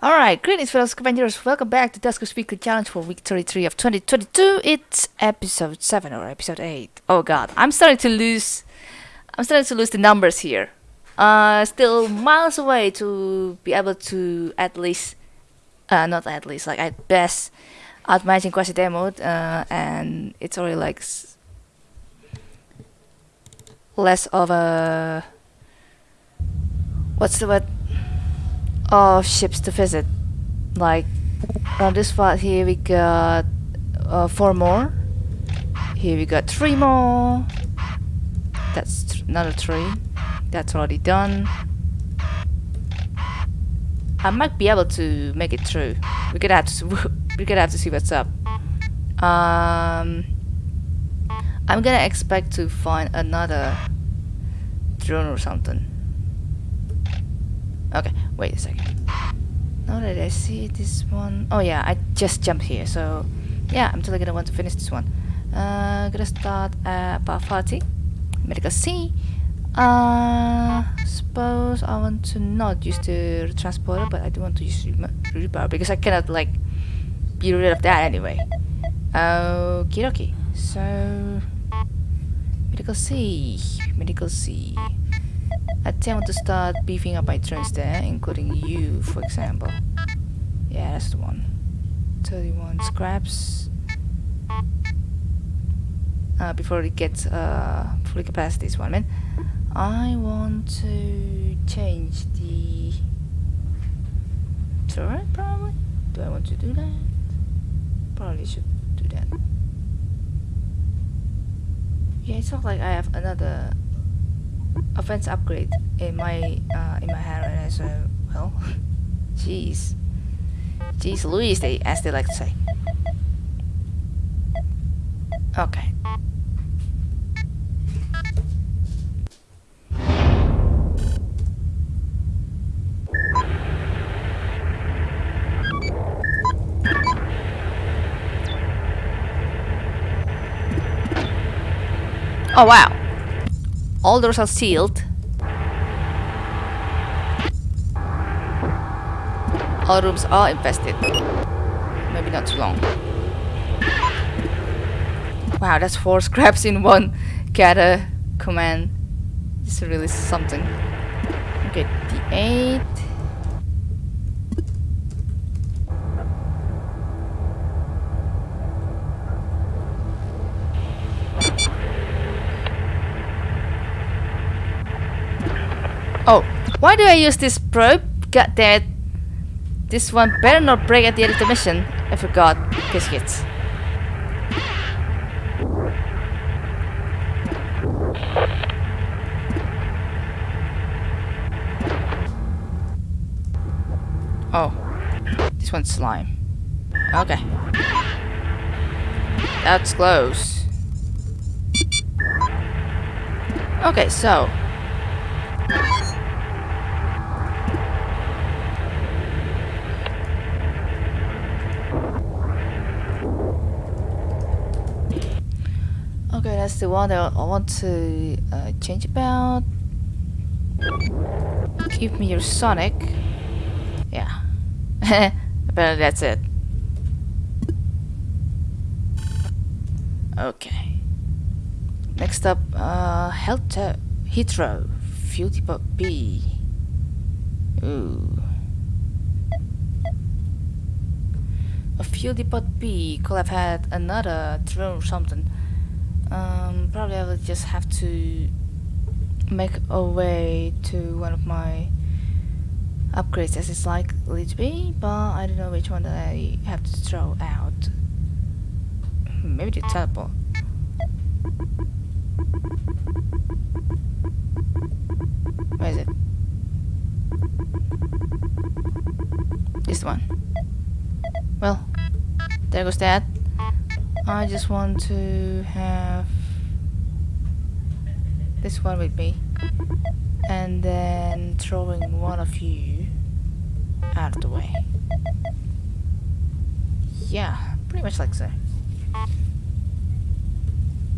Alright, greetings fellow Scavengers, welcome back to Duskers Weekly Challenge for week 33 of 2022. It's episode 7 or episode 8. Oh god, I'm starting to lose... I'm starting to lose the numbers here. Uh, still miles away to be able to at least... Uh, not at least, like at best outmatching Quasi Demo, uh, and it's already like... less of a... What's the word? Of ships to visit. Like on this spot here we got uh, four more. Here we got three more. That's th another three. That's already done. I might be able to make it through. We're gonna have to we're gonna have to see what's up. Um, I'm gonna expect to find another drone or something. Okay, wait a second. Now that I see this one... Oh yeah, I just jumped here, so... Yeah, I'm totally gonna want to finish this one. Uh, gonna start at Parvati. Medical C. Uh, suppose I want to not use the transporter, but I do want to use repower because I cannot like be rid of that anyway. Okie dokie. So, medical C, medical C. Want to start beefing up my turns there, including you, for example. Yeah, that's the one. 31 scraps. Uh, before it gets uh, fully capacity, this one, man. I want to change the turret, probably. Do I want to do that? Probably should do that. Yeah, it's not like I have another offense upgrade in my uh, in my hand as well. Jeez, jeez, Louise, they as they like to say. Okay. Oh wow. All doors are sealed. All rooms are infested. Maybe not too long. Wow, that's four scraps in one gather command. This is really something. Okay, D8. Oh, why do I use this probe? God damn it. This one better not break at the end of the mission. I forgot. Biscuits. Oh. This one's slime. Okay. That's close. Okay, so Okay, that's the one that I want to uh, change about. Give me your Sonic. Yeah. Apparently that's it. Okay. Next up, uh, Health Heathrow. Fuel Depot B. Ooh. A Fuel Depot B could have had another drone or something. Um, probably I will just have to make a way to one of my upgrades as it's likely to be, but I don't know which one that I have to throw out. Maybe the teleport. Where is it? This one. Well, there goes that. I just want to have this one with me and then throwing one of you out of the way. Yeah, pretty much like so.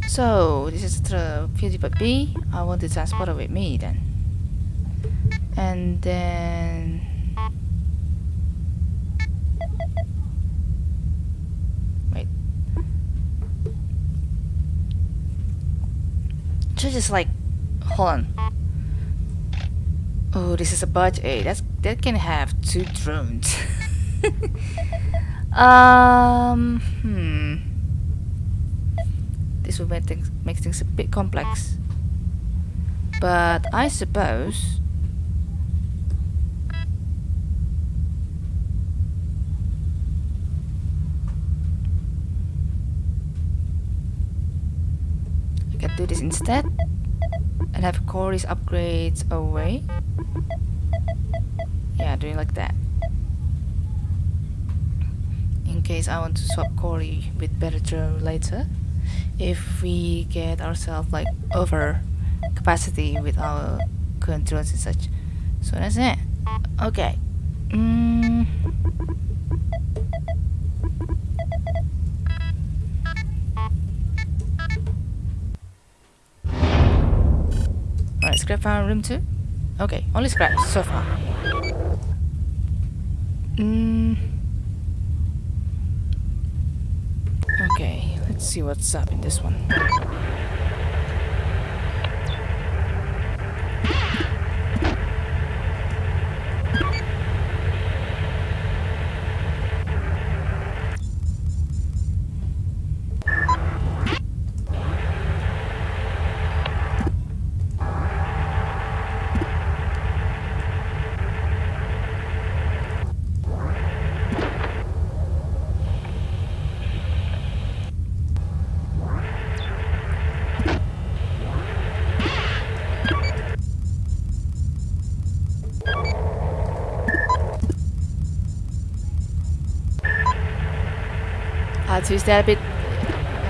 So, this is the PewDiePie. I want the transporter with me then. And then... just like, hold on. Oh, this is a budget. That's that can have two drones. um, hmm. This will make things make things a bit complex. But I suppose can do this instead and have Corey's upgrades away. Yeah, doing like that. In case I want to swap Corey with better later. If we get ourselves like over capacity with our drones and such. So that's it. Okay. Mm. Scrap found room 2? Okay, only scrap so far. Mm. Okay, let's see what's up in this one. I'll a bit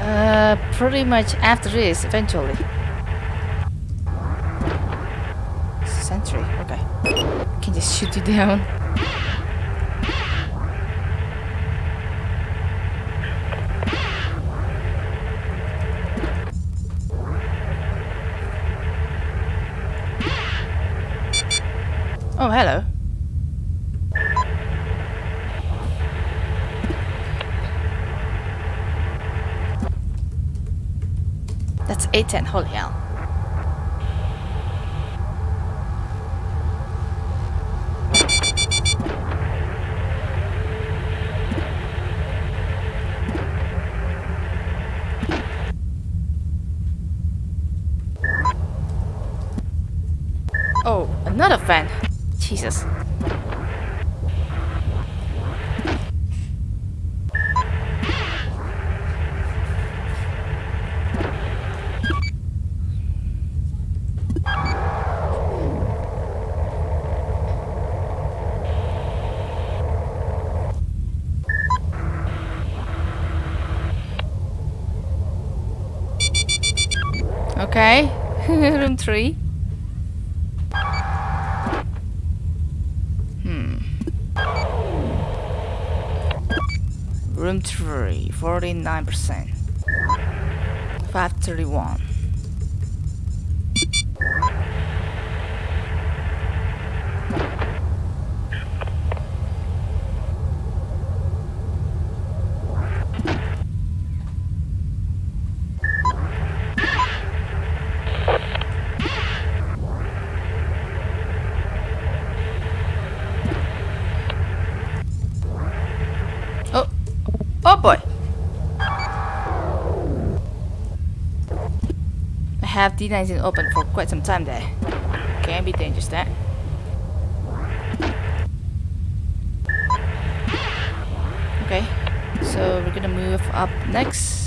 uh, pretty much after this, eventually. Sentry, okay. I Can just shoot you down. Oh, hello. That's A10, holy hell. Oh, another fan. Jesus. Okay, room three. Hmm. Room three, 49%. 531. Oh, oh boy. Have D19 open for quite some time there. Can be dangerous that. Okay, so we're gonna move up next.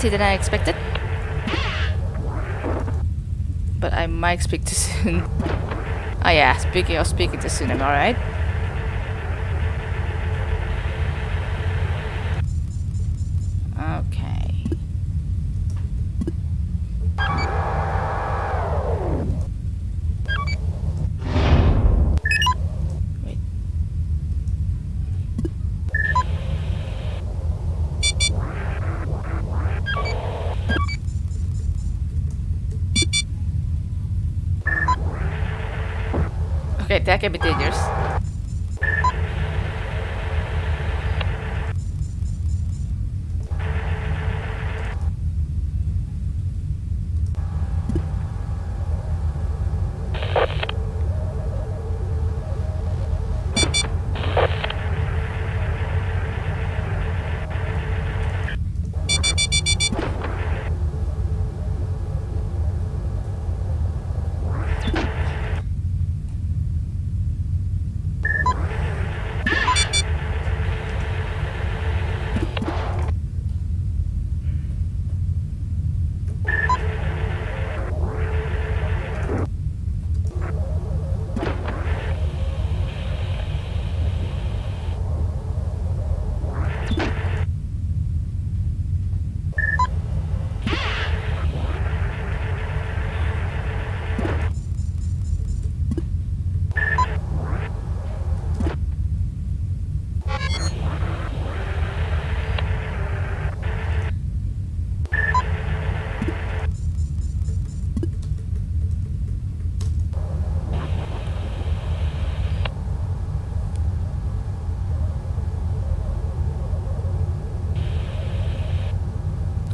Empty than I expected. But I might speak too soon. Oh yeah, speaking of speaking too soon, am I right? Okay. That can be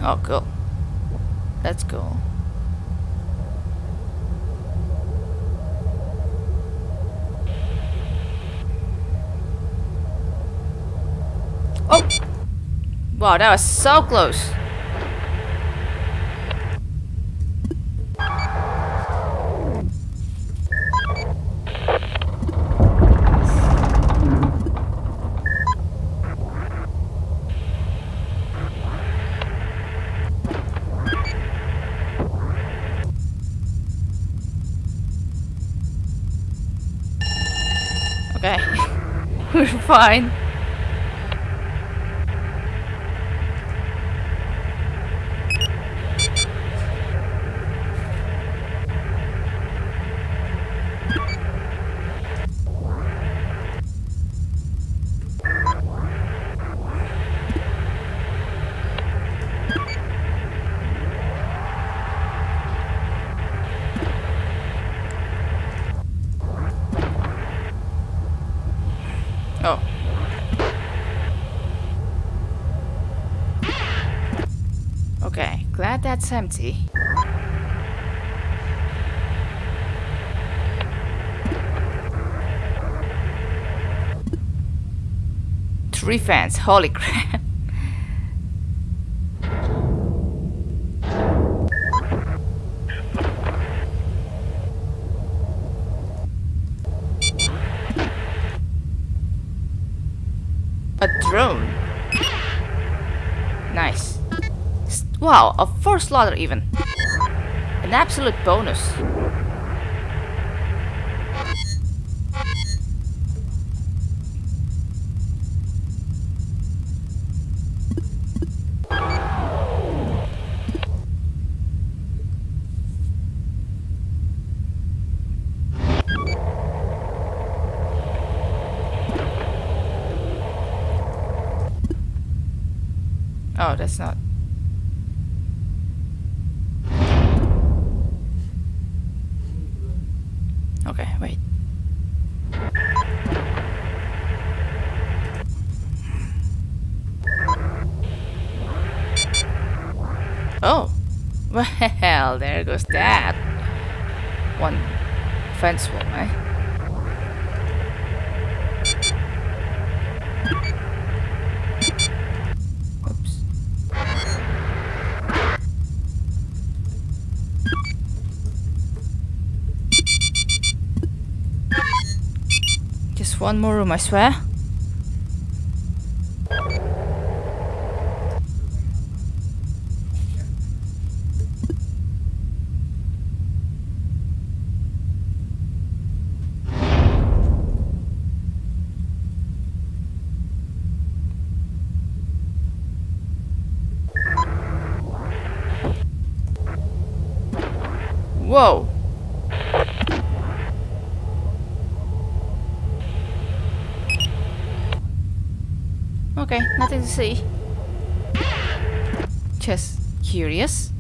Oh, cool. Let's go. Oh! Wow, that was so close. Okay. We're fine. Oh. Okay, glad that's empty. Three fans, holy crap. A drone. Nice. S- Wow, a four slaughter even. An absolute bonus. Oh, that's not. Well, there goes that. One fence wall, eh? Oops. Just one more room, I swear. Whoa. Okay, nothing to see. Just curious.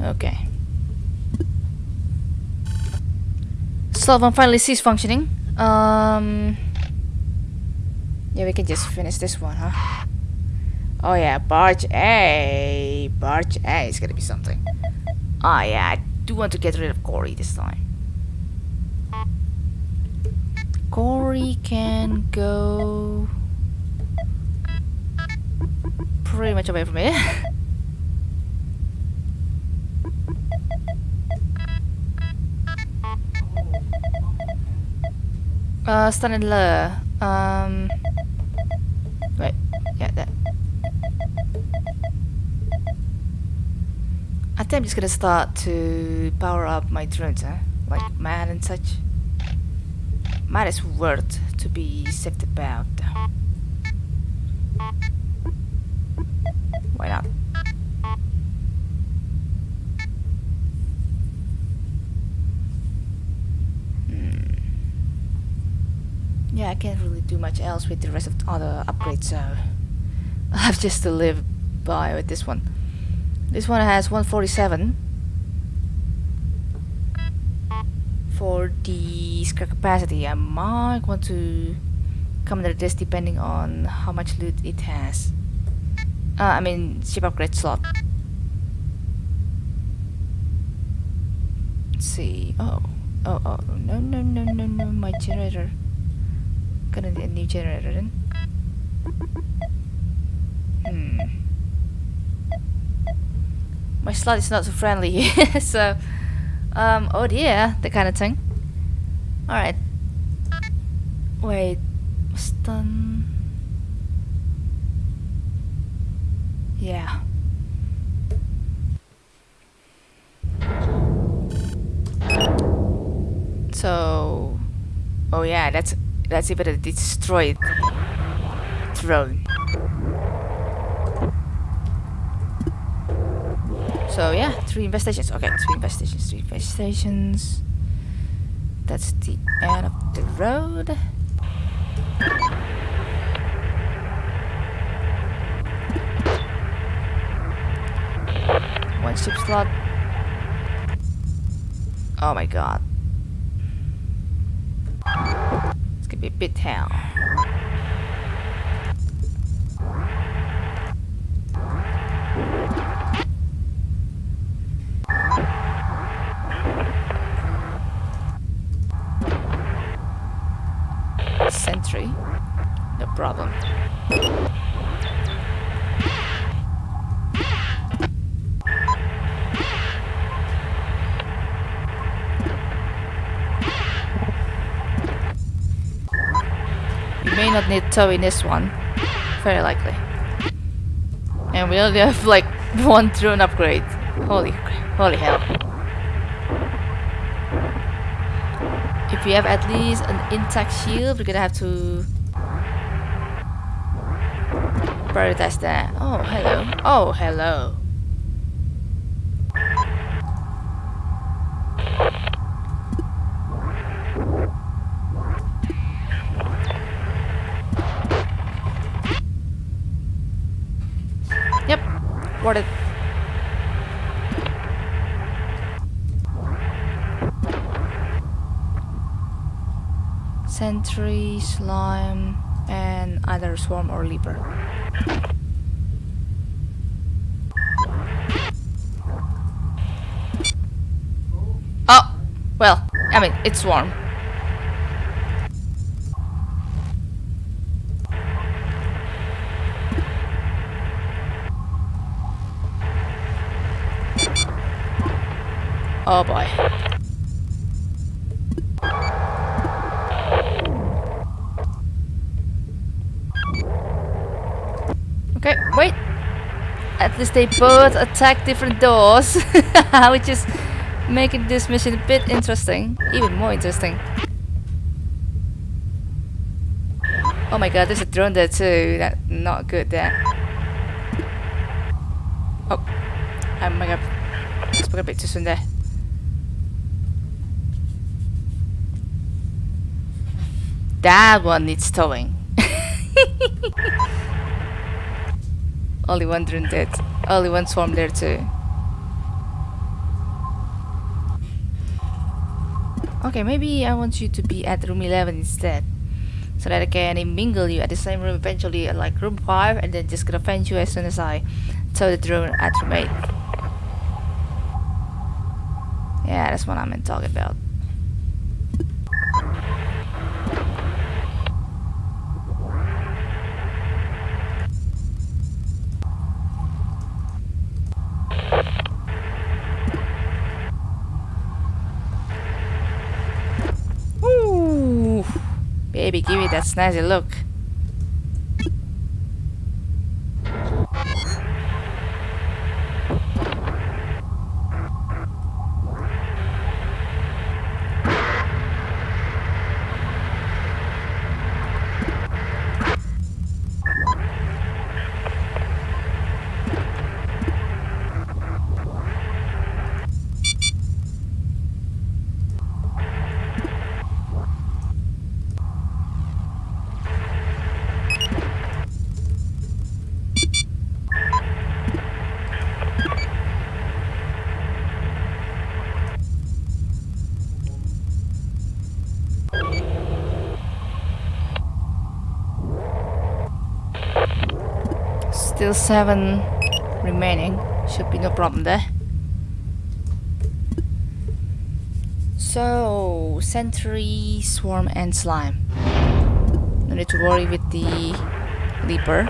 Okay. Slot one finally ceased functioning. Um, yeah, we can just finish this one, huh? Oh yeah, barge A. Barge A is gonna be something. Oh yeah, I do want to get rid of Corey this time. Corey can go pretty much away from me. uh, stun and lure. Um, wait, yeah, that. I think I'm just gonna start to power up my drones, huh? Like man and such. Might as worth to be saved about. Can't really do much else with the rest of the other upgrades, so I have just to live by with this one. This one has 147 for the scrap capacity. I might want to come under this depending on how much loot it has. Uh, I mean, ship upgrade slot. Let's see. Oh, oh, oh, no, no, no, no, no, my generator. Gonna need a new generator then. Hmm. My slot is not so friendly, so um, oh dear, that kind of thing. Alright. Wait, stun. Yeah. So, oh yeah, that's that's even a destroyed drone. So yeah, three investigations. Okay, three investigations, three investigations. That's the end of the road. One ship slot. Oh my god. It's need tow in this one. Very likely. And we only have like one drone upgrade. Holy, holy hell. If we have at least an intact shield, we're gonna have to prioritize that. Oh, hello. Oh, hello. Yep, it. Sentry, slime, and either swarm or leaper. Oh, well, I mean, it's swarm. Oh boy. Okay, wait. At least they both attack different doors, which is making this mission a bit interesting. Even more interesting. Oh my god, there's a drone there too. That not good there. Oh, oh my god, spoke a bit too soon there. That one needs towing. Only one drone dead. Only one swarm there too. Okay, maybe I want you to be at room 11 instead. So that I can mingle you at the same room eventually at like room 5 and then just gonna find you as soon as I tell the drone at room 8. Yeah, that's what I'm talking about. Me that look. Still seven remaining. Should be no problem there. So, Sentry, Swarm and Slime. No need to worry with the Leaper.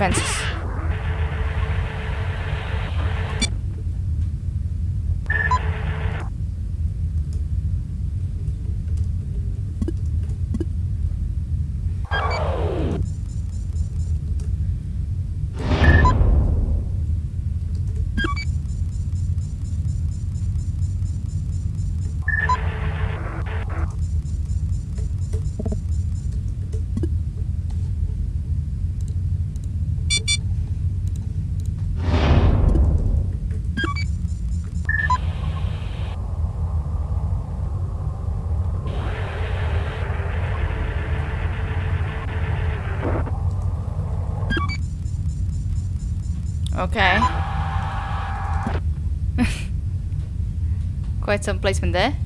Warship Quite some placement there.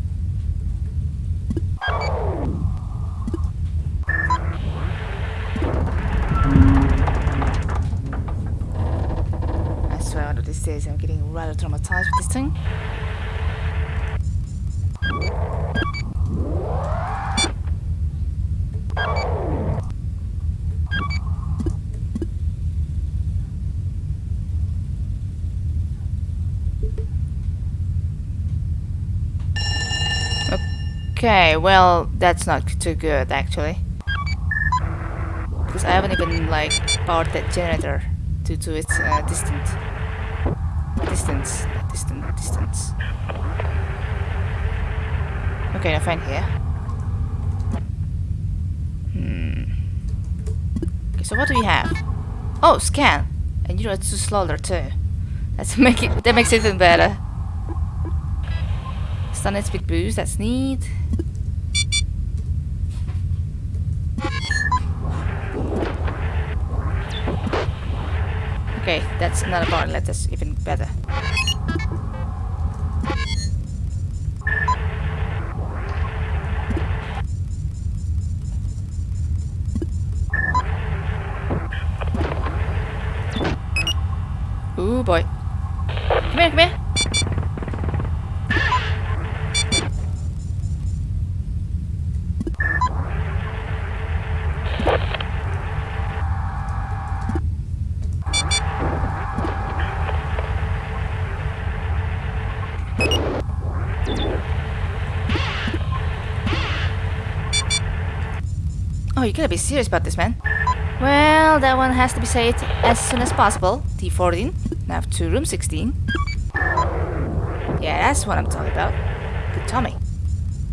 I swear of these days I'm getting rather traumatized with this thing. Okay, well, that's not too good actually. Because I haven't even like powered that generator due to its uh, distance. Distance, distance, distance. Okay, now fine here. Hmm. Okay, so what do we have? Oh, scan, and you know it's too slower too. That's make it. That makes it even better. Stun speed boost. That's neat. Okay, that's another part. Let us even better. Ooh boy. Come here, come here. Oh, you gotta be serious about this, man. Well, that one has to be saved as soon as possible. T14. Now to room 16. Yeah, that's what I'm talking about. Good Tommy.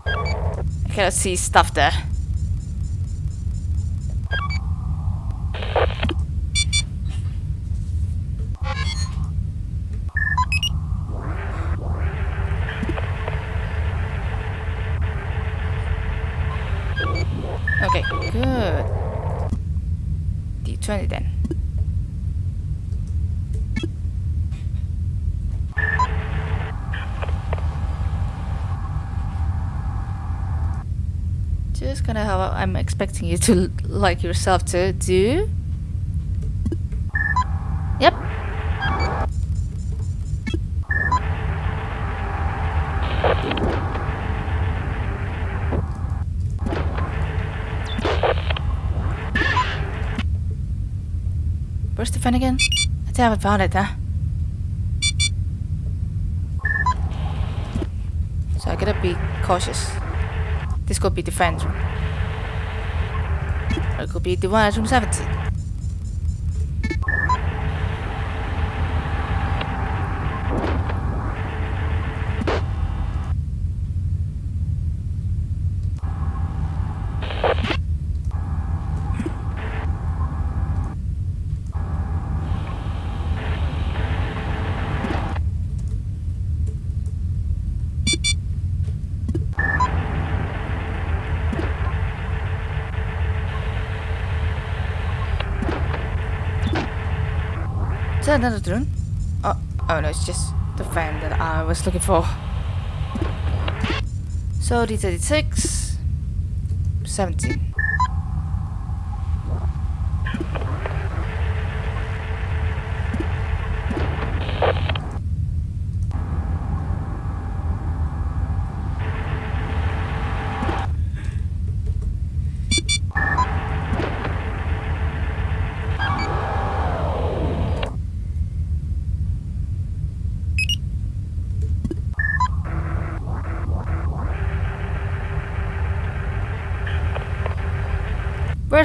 I cannot see stuff there. Okay, good. D20 then. Just kind of how I'm expecting you to like yourself to do. Yep. Where's the fan again? I still haven't found it, huh? So I gotta be cautious. This could be the fan's I could be the one at room 70. That another drone? Oh, oh no, it's just the fan that I was looking for. So D36, 17.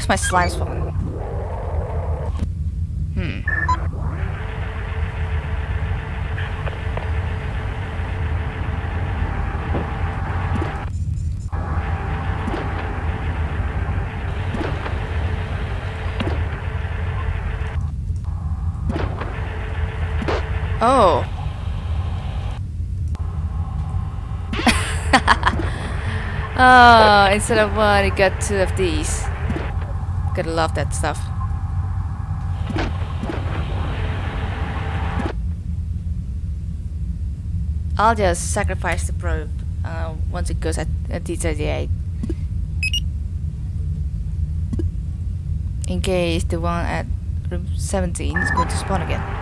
Where's my slime spawn? Hmm. Oh. oh, instead of one, it got two of these. Gotta love that stuff. I'll just sacrifice the probe uh, once it goes at, at D38. In case the one at room 17 is going to spawn again.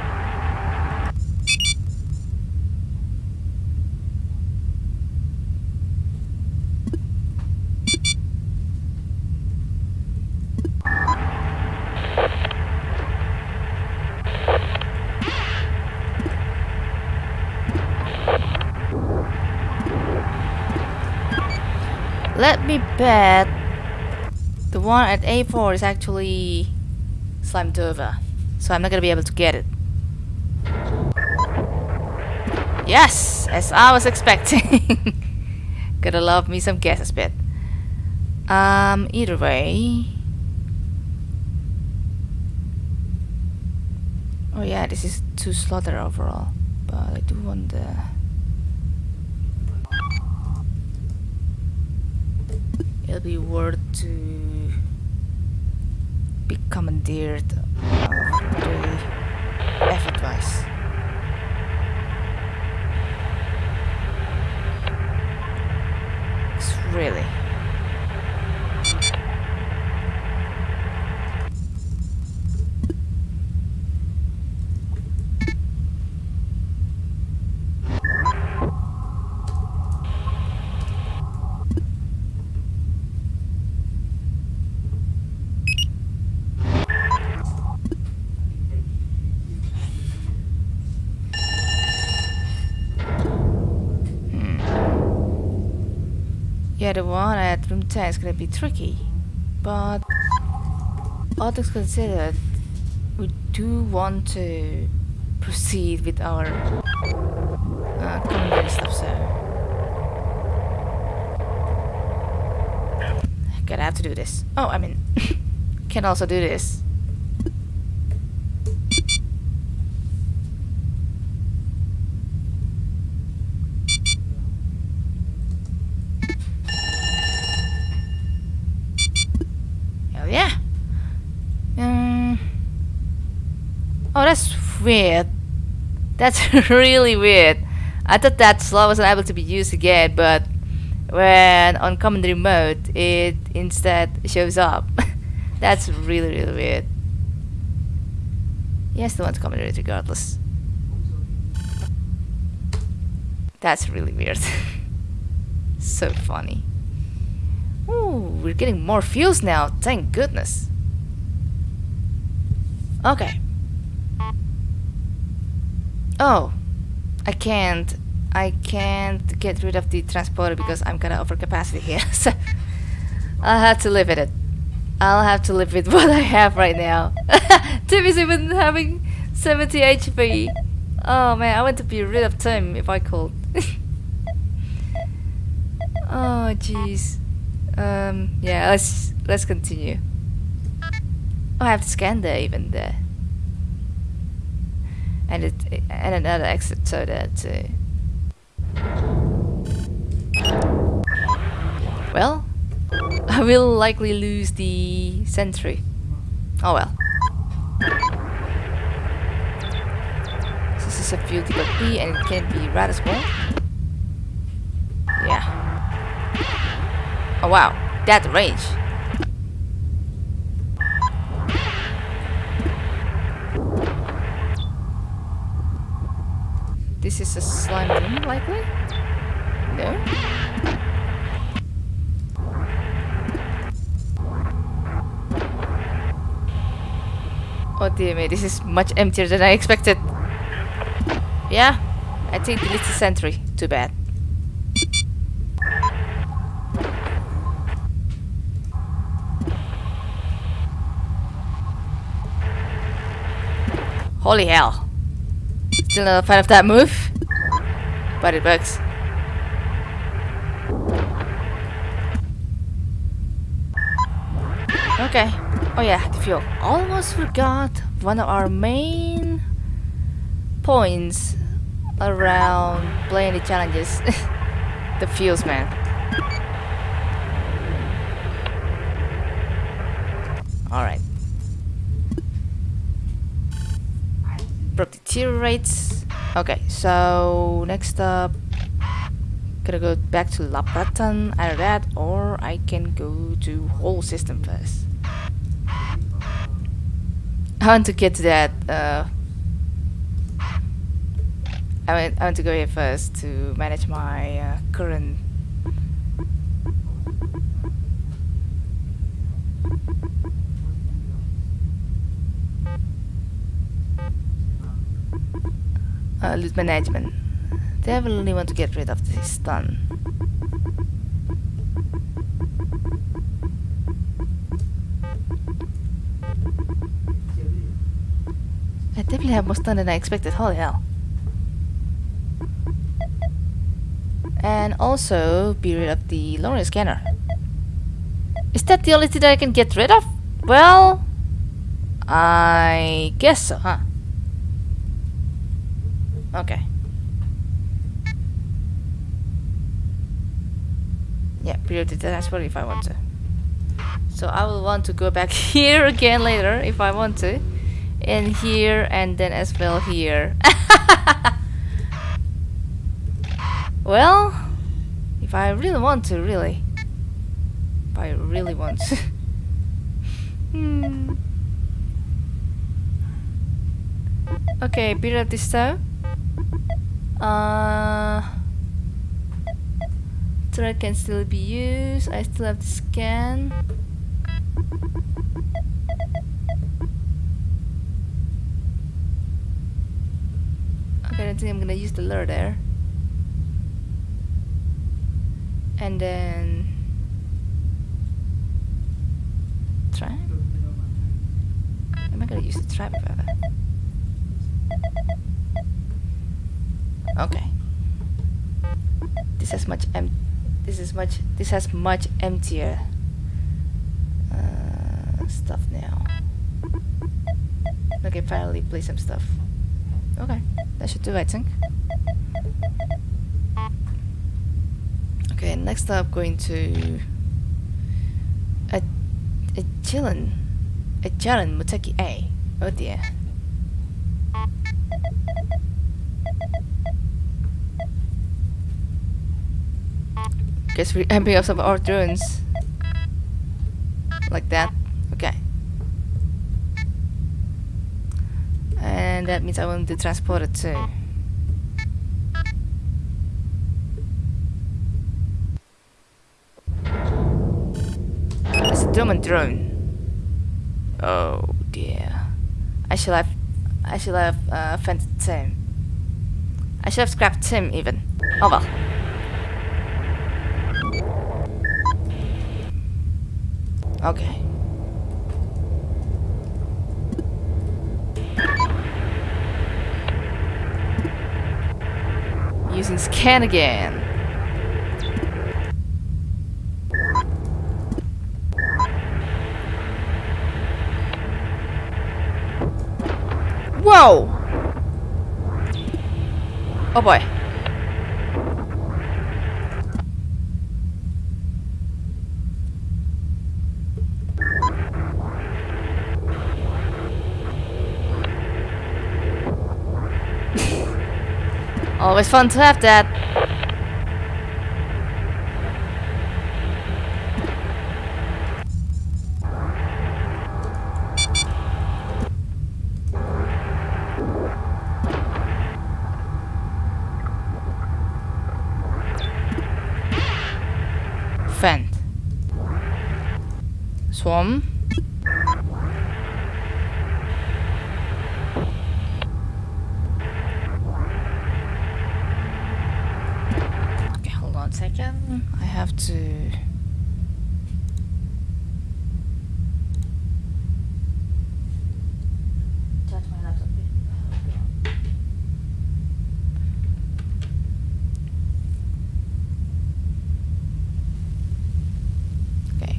Let me bet the one at A4 is actually slimed over. So I'm not gonna be able to get it. Yes! As I was expecting. Gotta love me some guesses bit. Um, either way. Oh yeah, this is two slaughter overall. But I do want the... it'll be worth to be commandeered Room 10 is gonna be tricky, but all things considered, we do want to proceed with our uh, stuff, so gonna have to do this. Oh, I mean, can also do this. Hell yeah. Um. Oh, that's weird. That's really weird. I thought that slot wasn't able to be used again, but when on commentary mode, it instead shows up. That's really, really weird. Yes, the one's commentary regardless. That's really weird. so funny. Ooh, we're getting more fuels now, thank goodness. Okay. Oh, I can't. I can't get rid of the transporter because I'm of overcapacity here. so I'll have to live with it. I'll have to live with what I have right now. Tim is even having 70 HP. Oh man, I want to be rid of Tim if I could. oh jeez. Um, yeah, let's let's continue. Oh, I have to scan there even there and it and another exit so that uh, well I will likely lose the sentry. Oh well. This is a field of B and it can be rather small yeah. Oh wow. That range This is a slime room, likely? No? Oh dear me, this is much emptier than I expected. Yeah, I think delete the sentry. Too bad. Holy hell. Still not a fan of that move, but it works. Okay. Oh yeah, the fuel. Almost forgot one of our main points around playing the challenges. the fuels, man. Alright. Deteriorates. Okay, so next up, gonna go back to Labratan, either that, or I can go to whole system first. I want to get to that. Uh, I want, I want to go here first to manage my uh, current uh, loot management. Definitely want to get rid of this stun. I definitely have more stun than I expected, holy hell. And also be rid of the Lorien scanner. Is that the only thing that I can get rid of? Well, I guess so, huh? Okay. Yeah, priority transport if I want to. So I will want to go back here again later if I want to. And here and then as well here. well, if I really want to, really. If I really want to. hmm. Okay, up this time. Uh, thread can still be used. I still have to scan. Okay, I don't think I'm gonna use the lure there. And then try. Am I gonna use the trap ever? Okay. This has much em this is much this has much emptier uh, stuff now. Okay, finally play some stuff. Okay, that should do I think. Okay, next up going to a a Jiren a Jiren Muteki A. Oh dear. Guess we're amping up some our drones. Like that. Okay. And that means I want to transport it too. It's a German drone. Oh dear. I should have I should have uh, offended Tim. I should have scrapped Tim even. Oh well. Okay. Using scan again. Whoa! Oh boy. Always fun to have that. Vent. Swarm. Okay, hold on a second. I have to. Charge my laptop. Okay.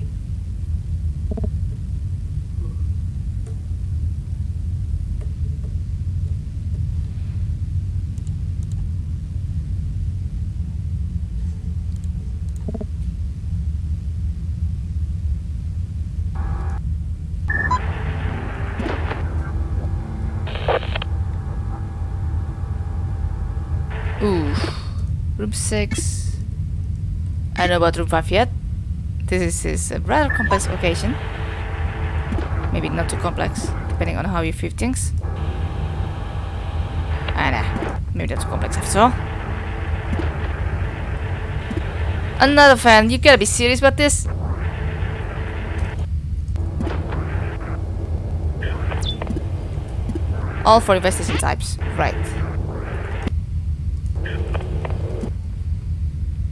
Ooh. 6. I don't know about room 5 yet. This is a rather complex location. Maybe not too complex, depending on how you view things. Ah, nah. Maybe that's too complex after all. Another fan. You gotta be serious about this. All for investigation types. Right.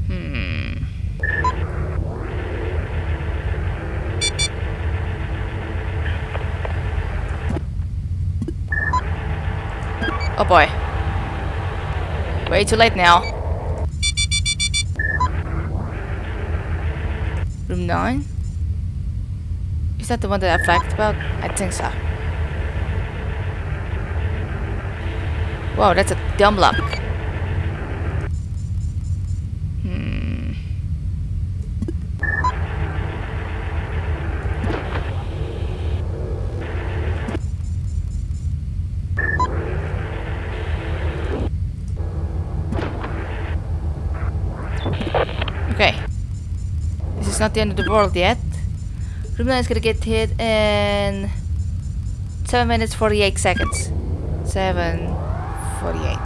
Hmm. Oh boy. Way too late now. Room 9? Is that the one that I flagged about? I think so. Wow, that's a dumb lock. Hmm. Okay. This is the end of the world yet. 9 is gonna get hit in 7 minutes 48 seconds. 7 48.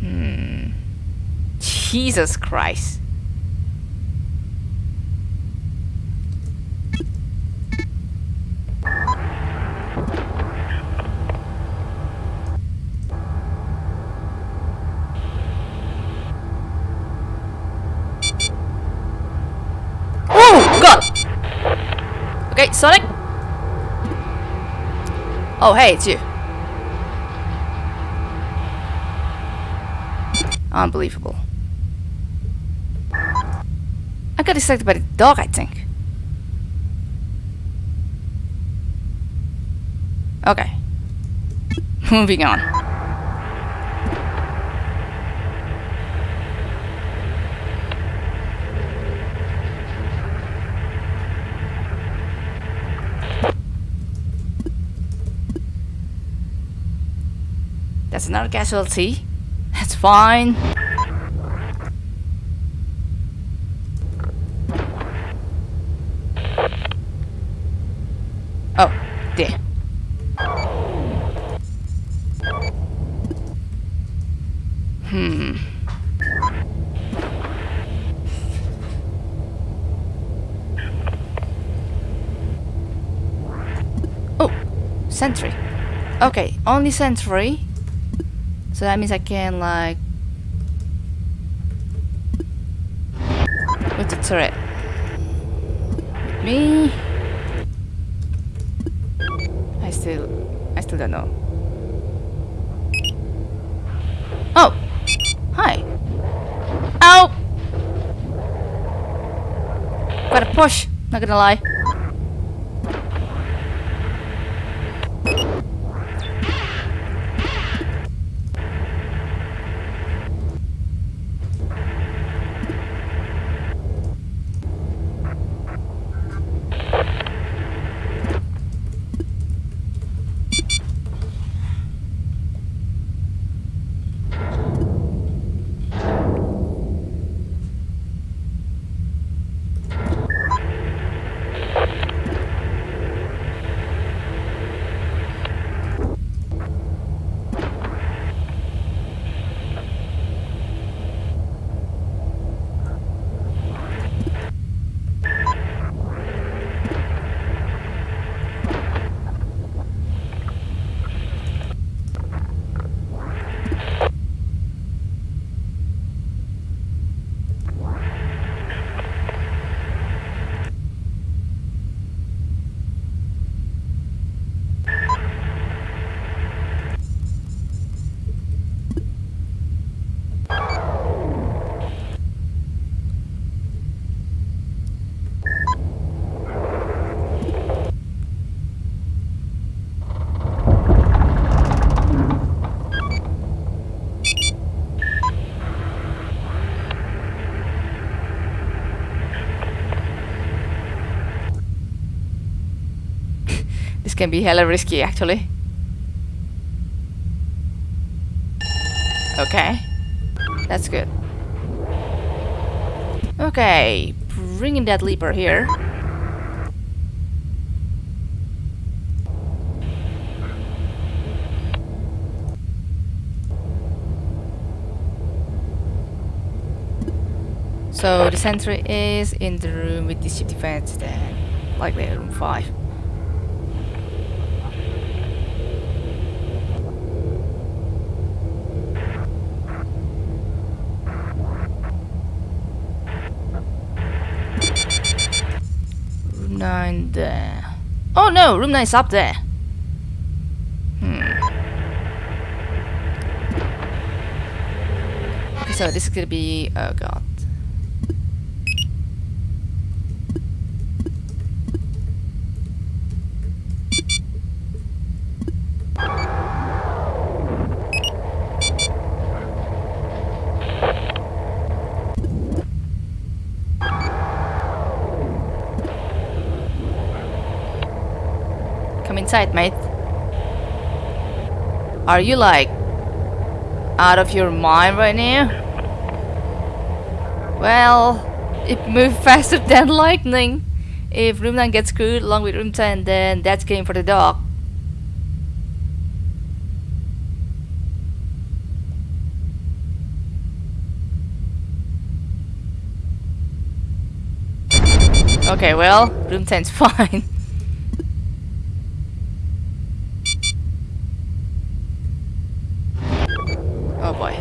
Hmm. Jesus Christ. Oh God! Okay, Sonic. Oh, hey, it's you. Unbelievable. I got distracted by the dog, I think. Okay. Moving on. That's another casualty. That's fine. Oh, there. Hmm. Oh, sentry. Okay, only sentry. So that means I can like with the turret. Me. I still I still don't know. Oh! Hi! Ow! Gotta push, not gonna lie. This can be hella risky actually. Okay. That's good. Okay, bringing that leaper here. So the sentry is in the room with the ship defense then, like likely room 5. Room 9 there. Oh no, room 9 is up there. Hmm. Okay, so this is gonna be... oh god. Come inside, mate. Are you like out of your mind right now? Well, it moved faster than lightning. If room 9 gets screwed along with room 10, then that's game for the dog. Okay, well, room 10's fine. Oh boy.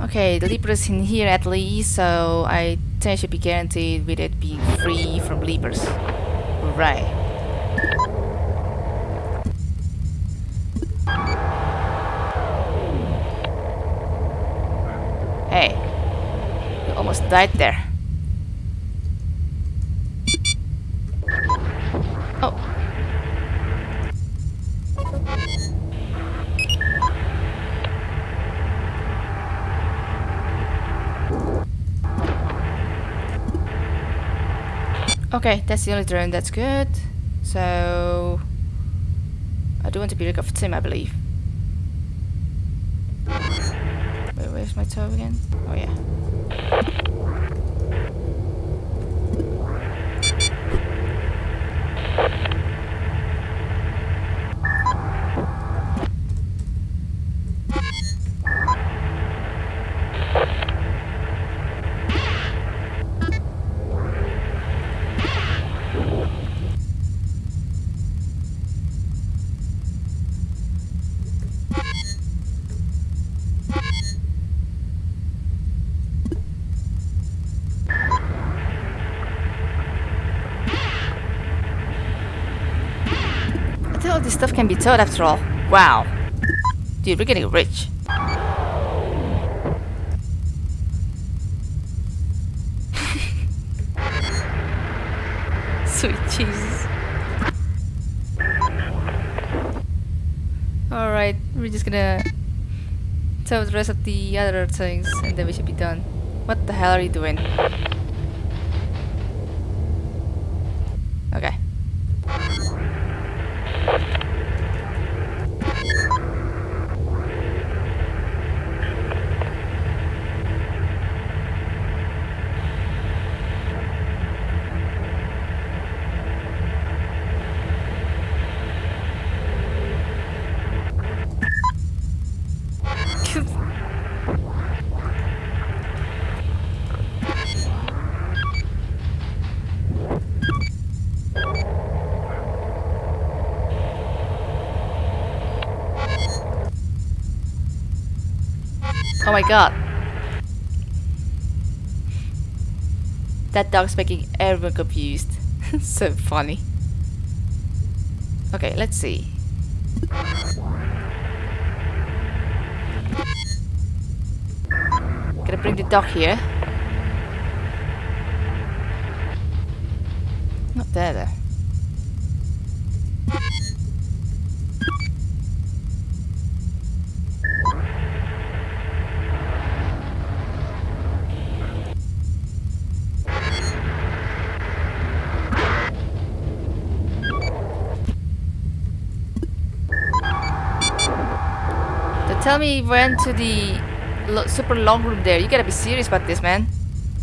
Okay, is in here at least, so I think should be guaranteed with it being free from Leapers. Right. Hey, you almost died there. Okay, that's the only drone, that's good. So... I do want to be rid of Tim, I believe. Wait, where's my toe again? Oh yeah. Stuff can be towed after all. Wow. Dude, we're getting rich. Sweet Jesus. Alright, we're just gonna tow the rest of the other things and then we should be done. What the hell are you doing? My god. That dog's making everyone confused. so funny. Okay, let's see. Gonna bring the dog here. Not there though. So tell went to the lo super long room there. You gotta be serious about this, man.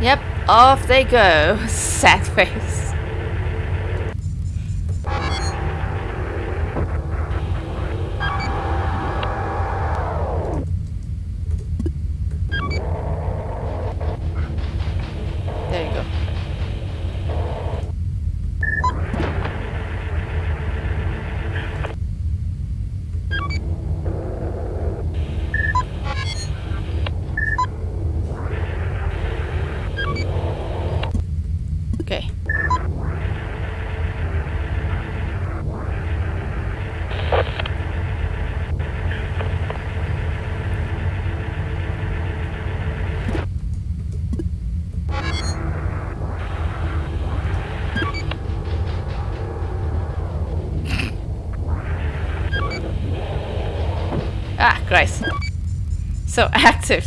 yep, off they go. Sad face. So active.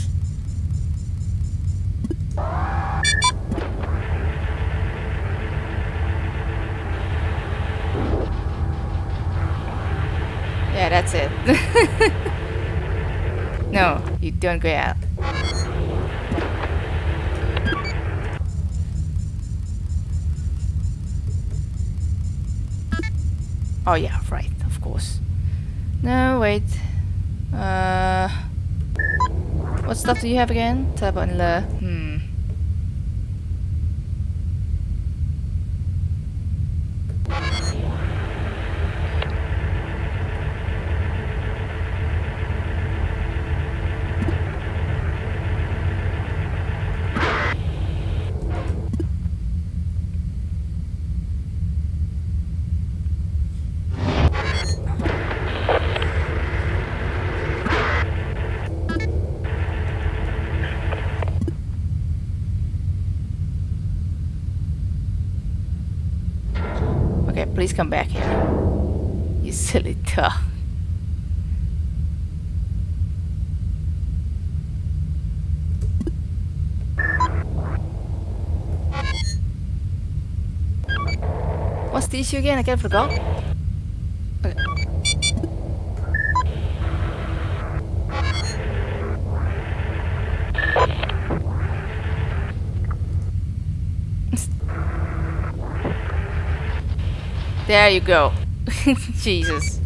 Yeah, that's it. no, you don't go out. Oh yeah, right, of course. No, wait. Uh, what stuff do you have again? Teleport and lure. Hmm. Please come back here. You silly dog. What's the issue again? I of forgot. There you go. Jesus.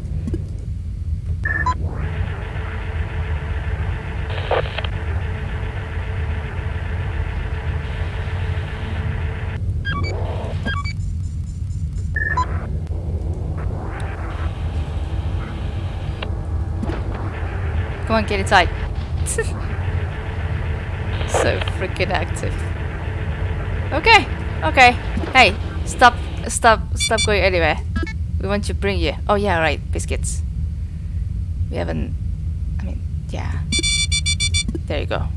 Come on, get inside. so freaking active. Okay, okay. Hey, stop, stop, stop going anywhere. We want to bring you. Oh yeah, right, biscuits. We haven't. I mean, yeah. There you go.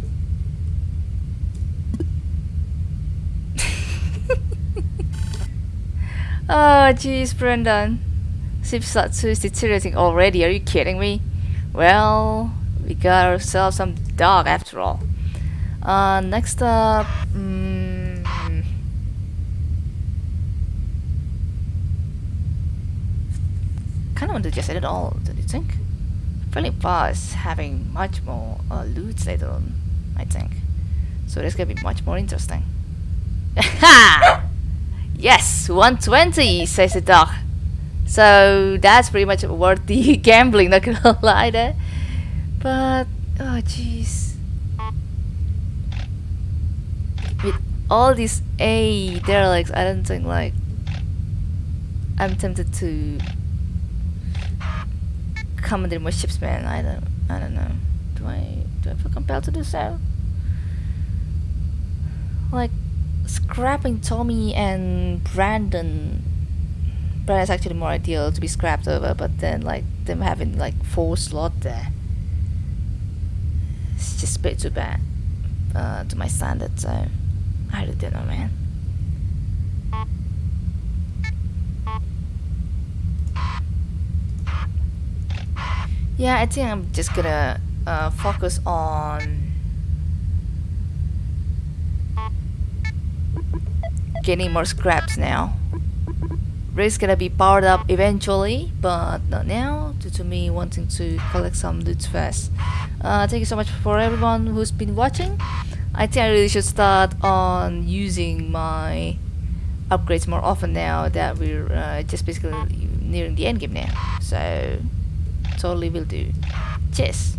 oh jeez, Brendan. Seems is deteriorating already. Are you kidding me? Well, we got ourselves some dog after all. Uh, next up, mm, to just end it all. Don't you think? Friendly Boss having much more uh, loot later on, I think. So this gonna be much more interesting. yes, 120, says the dog. So that's pretty much worth the gambling, not gonna lie there. But, oh jeez. With all these A derelicts, I don't think like I'm tempted to commandeer more ships, man. I don't, I don't know. Do I, do I feel compelled to do so? Like, scrapping Tommy and Brandon it's actually more ideal to be scrapped over but then like them having like four slot there it's just a bit too bad uh, to my standards so I really don't know man yeah I think I'm just gonna uh, focus on getting more scraps now Race gonna be powered up eventually, but not now, due to me wanting to collect some loot first. Uh, thank you so much for everyone who's been watching. I think I really should start on using my upgrades more often now that we're uh, just basically nearing the end game now. So, totally will do. Cheers!